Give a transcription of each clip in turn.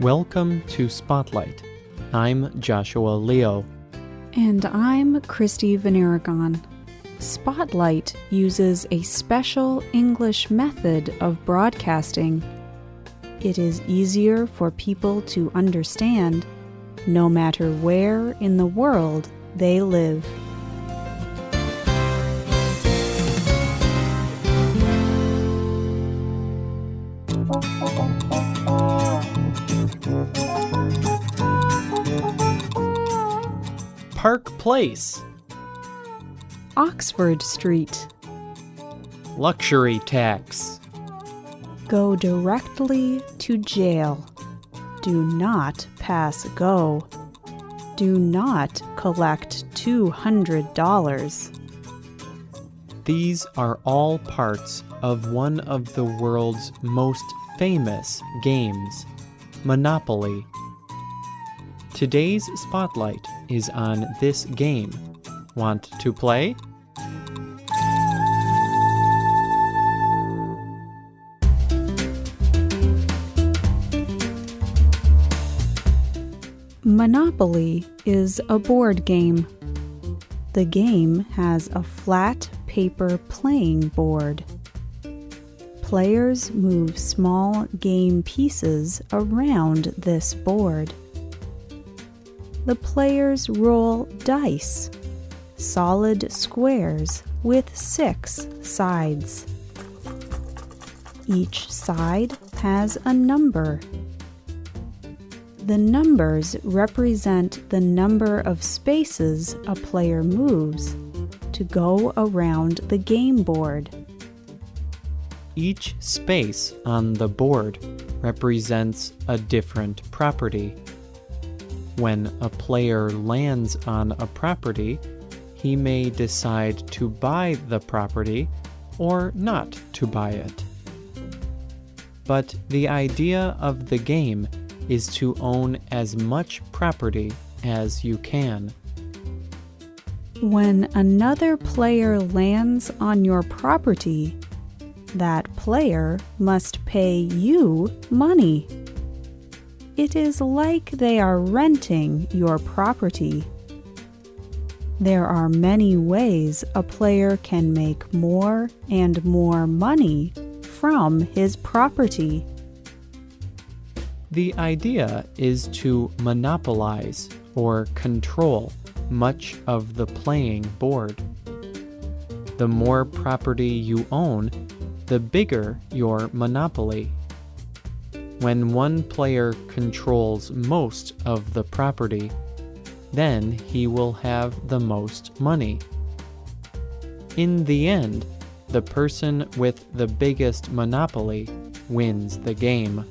Welcome to Spotlight. I'm Joshua Leo. And I'm Christy VanArragon. Spotlight uses a special English method of broadcasting. It is easier for people to understand no matter where in the world they live. Park Place, Oxford Street. Luxury Tax, Go directly to jail. Do not pass go. Do not collect $200. These are all parts of one of the world's most famous games, Monopoly. Today's spotlight is on this game. Want to play? Monopoly is a board game. The game has a flat paper playing board. Players move small game pieces around this board. The players roll dice, solid squares with six sides. Each side has a number. The numbers represent the number of spaces a player moves to go around the game board. Each space on the board represents a different property. When a player lands on a property, he may decide to buy the property or not to buy it. But the idea of the game is to own as much property as you can. When another player lands on your property, that player must pay you money. It is like they are renting your property. There are many ways a player can make more and more money from his property. The idea is to monopolize or control much of the playing board. The more property you own, the bigger your monopoly. When one player controls most of the property, then he will have the most money. In the end, the person with the biggest monopoly wins the game.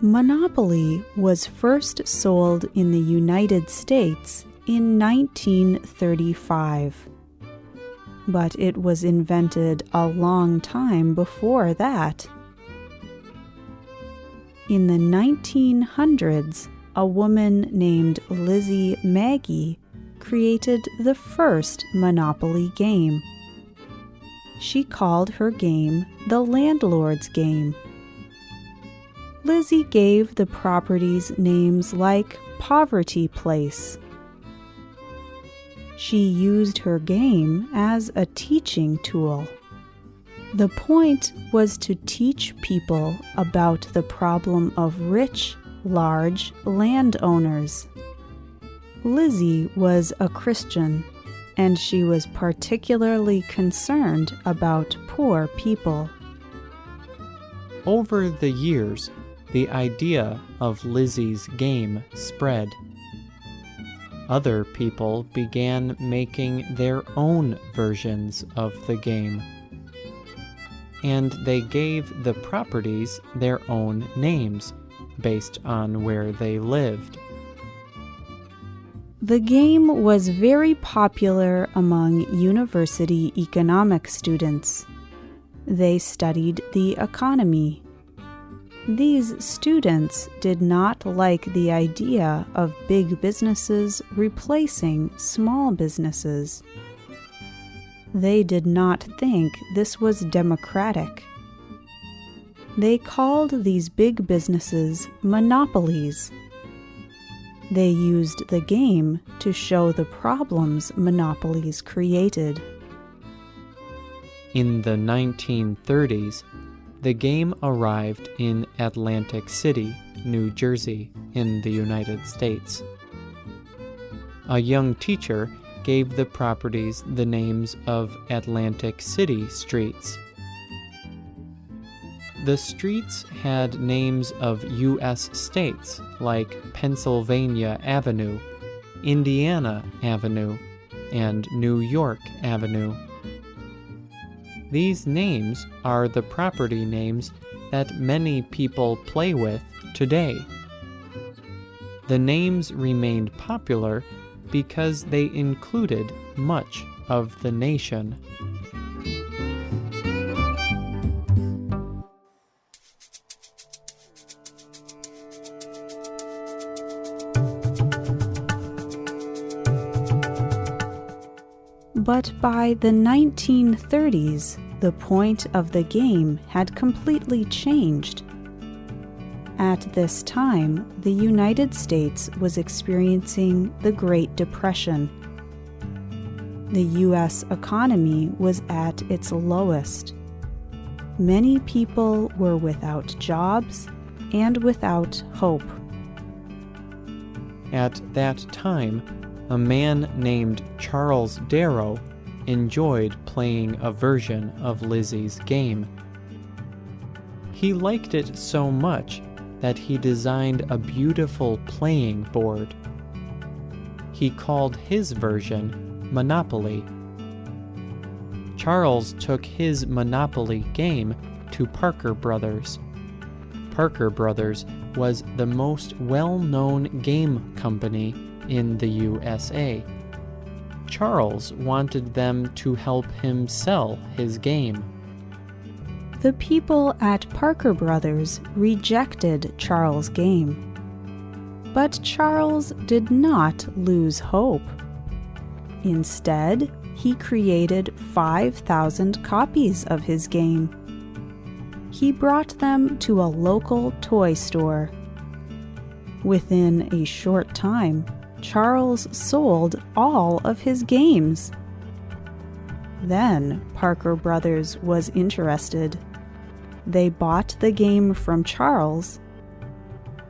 Monopoly was first sold in the United States in 1935. But it was invented a long time before that. In the 1900s, a woman named Lizzie Magie created the first Monopoly game. She called her game the Landlord's Game. Lizzie gave the properties names like Poverty Place. She used her game as a teaching tool. The point was to teach people about the problem of rich, large landowners. Lizzie was a Christian, and she was particularly concerned about poor people. Over the years, the idea of Lizzie's game spread. Other people began making their own versions of the game. And they gave the properties their own names based on where they lived. The game was very popular among university economic students. They studied the economy. These students did not like the idea of big businesses replacing small businesses. They did not think this was democratic. They called these big businesses monopolies. They used the game to show the problems monopolies created. In the 1930s, the game arrived in Atlantic City, New Jersey, in the United States. A young teacher gave the properties the names of Atlantic City streets. The streets had names of U.S. states like Pennsylvania Avenue, Indiana Avenue, and New York Avenue. These names are the property names that many people play with today. The names remained popular because they included much of the nation. But by the 1930s, the point of the game had completely changed. At this time, the United States was experiencing the Great Depression. The U.S. economy was at its lowest. Many people were without jobs and without hope. At that time, a man named Charles Darrow enjoyed playing a version of Lizzie's game. He liked it so much that he designed a beautiful playing board. He called his version Monopoly. Charles took his Monopoly game to Parker Brothers. Parker Brothers was the most well-known game company in the USA. Charles wanted them to help him sell his game. The people at Parker Brothers rejected Charles' game. But Charles did not lose hope. Instead, he created 5,000 copies of his game. He brought them to a local toy store. Within a short time, Charles sold all of his games. Then Parker Brothers was interested. They bought the game from Charles,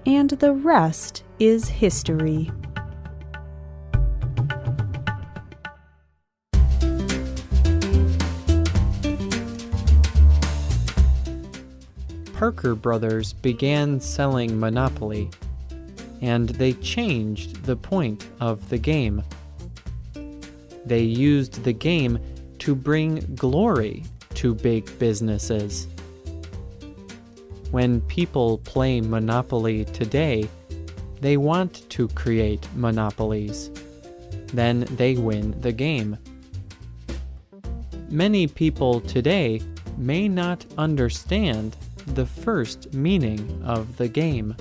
and the rest is history. Parker Brothers began selling Monopoly, and they changed the point of the game. They used the game to bring glory to big businesses. When people play Monopoly today, they want to create monopolies. Then they win the game. Many people today may not understand the first meaning of the game.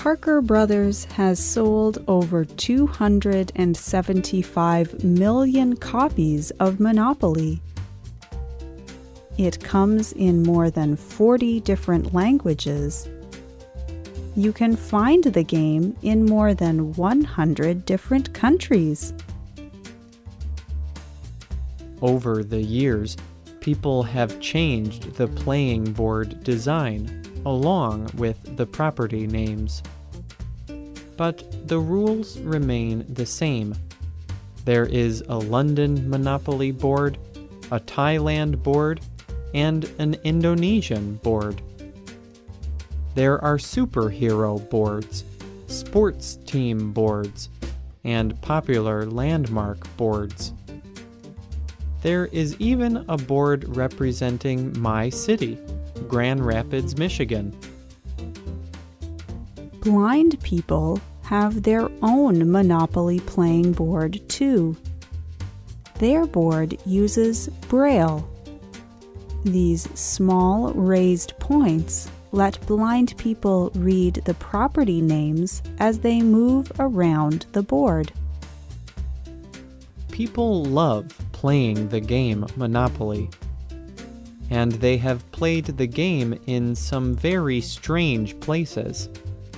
Parker Brothers has sold over 275 million copies of Monopoly. It comes in more than 40 different languages. You can find the game in more than 100 different countries. Over the years, people have changed the playing board design along with the property names. But the rules remain the same. There is a London Monopoly board, a Thailand board, and an Indonesian board. There are superhero boards, sports team boards, and popular landmark boards. There is even a board representing my city, Grand Rapids, Michigan. Blind people have their own Monopoly playing board too. Their board uses Braille. These small raised points let blind people read the property names as they move around the board. People love playing the game Monopoly. And they have played the game in some very strange places,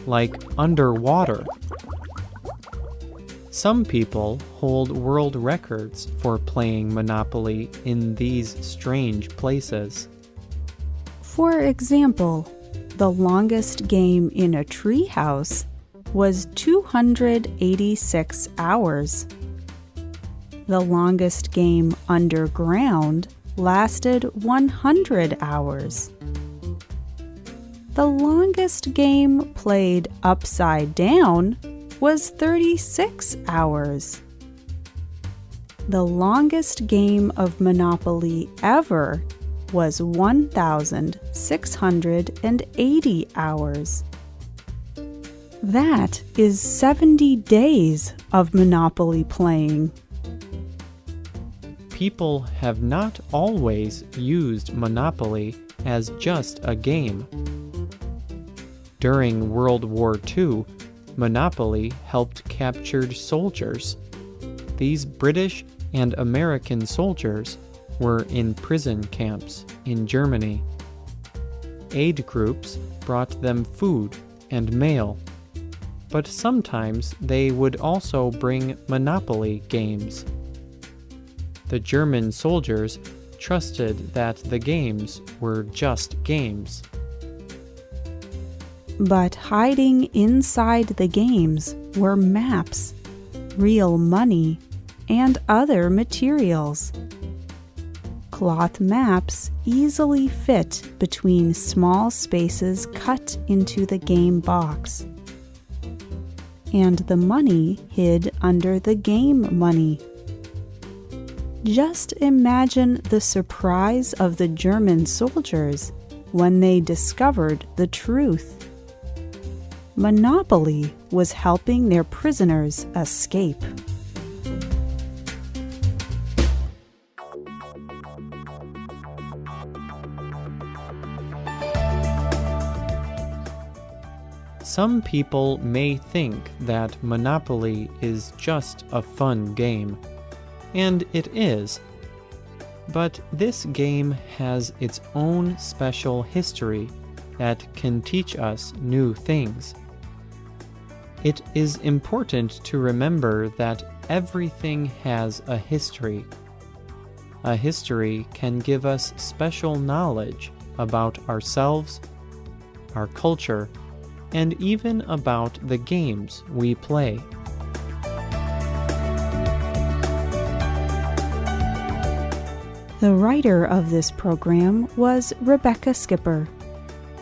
like underwater. Some people hold world records for playing Monopoly in these strange places. For example, the longest game in a treehouse was 286 hours. The longest game underground lasted 100 hours. The longest game played upside down was 36 hours. The longest game of Monopoly ever was 1,680 hours. That is 70 days of Monopoly playing. People have not always used Monopoly as just a game. During World War II, Monopoly helped captured soldiers. These British and American soldiers were in prison camps in Germany. Aid groups brought them food and mail, but sometimes they would also bring Monopoly games. The German soldiers trusted that the games were just games. But hiding inside the games were maps, real money, and other materials cloth maps easily fit between small spaces cut into the game box. And the money hid under the game money. Just imagine the surprise of the German soldiers when they discovered the truth. Monopoly was helping their prisoners escape. Some people may think that Monopoly is just a fun game, and it is. But this game has its own special history that can teach us new things. It is important to remember that everything has a history. A history can give us special knowledge about ourselves, our culture, and even about the games we play. The writer of this program was Rebecca Skipper.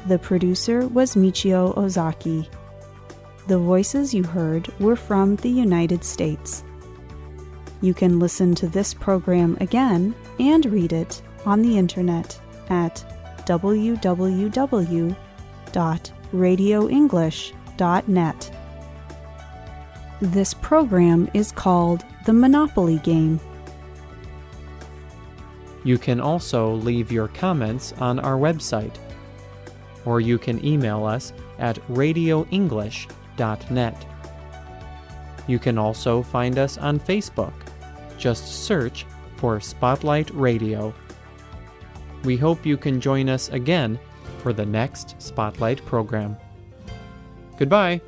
The producer was Michio Ozaki. The voices you heard were from the United States. You can listen to this program again and read it on the internet at www.radioenglish.net. This program is called The Monopoly Game. You can also leave your comments on our website, or you can email us at radioenglish.net. You can also find us on Facebook. Just search for Spotlight Radio. We hope you can join us again for the next Spotlight program. Goodbye.